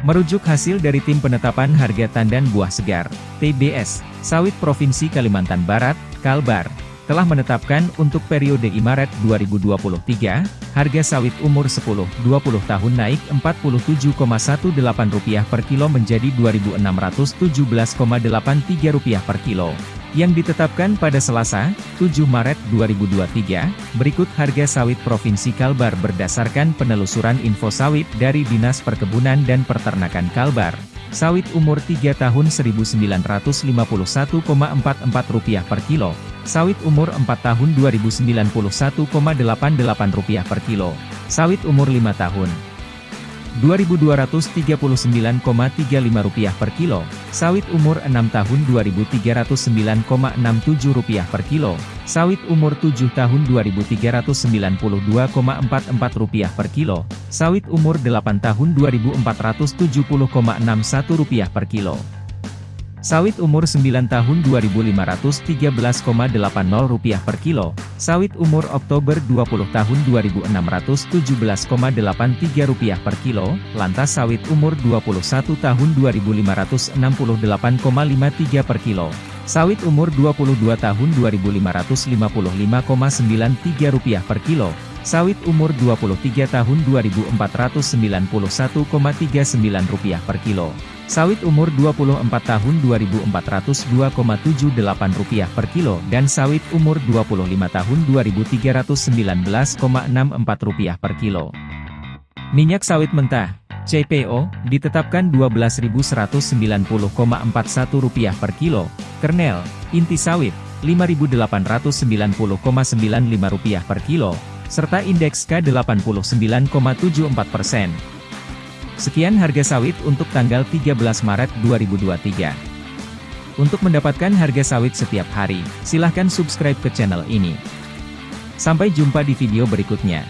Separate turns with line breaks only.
Merujuk hasil dari Tim Penetapan Harga Tandan Buah Segar, TBS, Sawit Provinsi Kalimantan Barat, Kalbar, telah menetapkan untuk periode Maret 2023, harga sawit umur 10-20 tahun naik Rp47,18 per kilo menjadi Rp2.617,83 per kilo. Yang ditetapkan pada Selasa, 7 Maret 2023, berikut harga sawit Provinsi Kalbar berdasarkan penelusuran info sawit dari Dinas Perkebunan dan Peternakan Kalbar. Sawit umur 3 tahun Rp1.951,44 per kilo, Sawit umur 4 tahun Rp2.091,88 per kilo. Sawit umur 5 tahun Rp2.239,35 per kilo. Sawit umur 6 tahun Rp2.309,67 per kilo. Sawit umur 7 tahun Rp2.392,44 per kilo. Sawit umur 8 tahun Rp2.470,61 per kilo. Sawit umur 9 tahun Rp2.513,80 per kilo, sawit umur Oktober 20 tahun Rp2.617,83 per kilo, lantas sawit umur 21 tahun Rp2.568,53 per kilo, sawit umur 22 tahun Rp2.555,93 per kilo, sawit umur 23 tahun Rp2.491,39 per kilo. Sawit umur 24 tahun Rp2.402,78 per kilo dan sawit umur 25 tahun Rp2.319,64 per kilo. Minyak sawit mentah, CPO, ditetapkan Rp12.190,41 per kilo, kernel, inti sawit, Rp5.890,95 per kilo, serta indeks K89,74 persen. Sekian harga sawit untuk tanggal 13 Maret 2023. Untuk mendapatkan harga sawit setiap hari, silahkan subscribe ke channel ini. Sampai jumpa di video berikutnya.